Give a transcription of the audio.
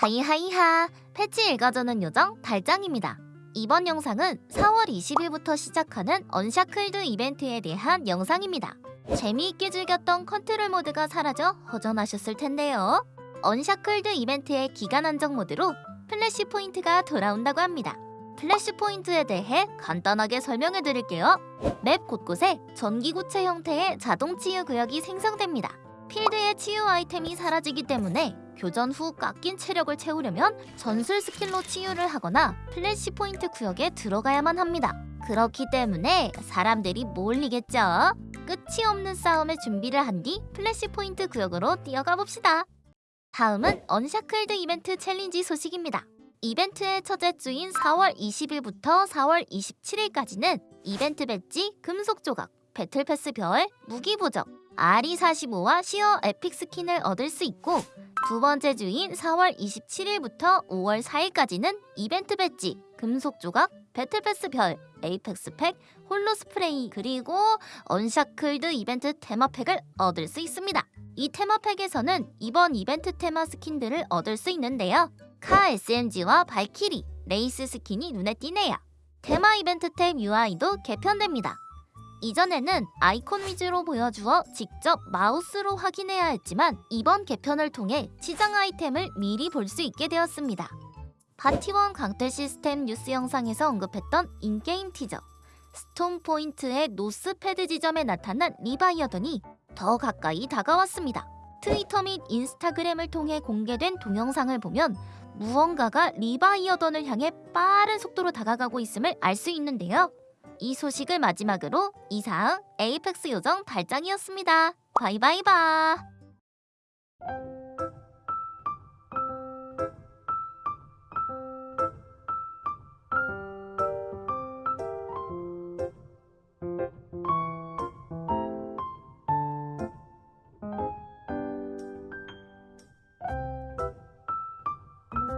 하이하이하 패치 읽어주는 요정 달짱입니다. 이번 영상은 4월 20일부터 시작하는 Unshackled 이벤트에 대한 영상입니다. 재미있게 즐겼던 컨트롤 모드가 사라져 허전하셨을 텐데요. Unshackled 이벤트의 기간 한정 모드로 Flashpoint가 돌아온다고 합니다. Flashpoint에 대해 간단하게 설명해 드릴게요. 맵 곳곳에 전기구체 형태의 자동 치유 구역이 생성됩니다. 필드의 치유 아이템이 사라지기 때문에 교전 후 깎인 체력을 채우려면 전술 스킬로 치유를 하거나 Flashpoint 구역에 들어가야만 합니다. 그렇기 때문에 사람들이 몰리겠죠. 끝이 없는 싸움의 준비를 한 뒤 Flashpoint 구역으로 뛰어가 봅시다. 다음은 Unshackled 이벤트 챌린지 소식입니다. 이벤트의 첫째 주인 4월 20일부터 4월 27일까지는 이벤트 배지, 금속 조각, battle pass 별, 무기 부적, RE45와 시어 epic 스킨을 얻을 수 있고 두 번째 주인 4월 27일부터 5월 4일까지는 이벤트 배지, 금속 조각, battle pass 별, Apex 팩, holo 스프레이 그리고 Unshackled 이벤트 테마팩을 얻을 수 있습니다. 이 테마팩에서는 이번 이벤트 테마 스킨들을 얻을 수 있는데요. CAR SMG와 발키리, 레이스 스킨이 눈에 띄네요. 테마 이벤트 탭 UI도 개편됩니다. 이전에는 아이콘 위주로 보여주어 직접 마우스로 확인해야 했지만 이번 개편을 통해 시장 아이템을 미리 볼 수 있게 되었습니다. 파티원 강퇴 시스템 뉴스 영상에서 언급했던 in-game 티저 Storm Point의 North Pad 지점에 나타난 리바이어던이 더 가까이 다가왔습니다. 트위터 및 인스타그램을 통해 공개된 동영상을 보면 무언가가 리바이어던을 향해 빠른 속도로 다가가고 있음을 알 수 있는데요. 이 소식을 마지막으로 이상 에이펙스 요정 달짱이었습니다. 바이바이바.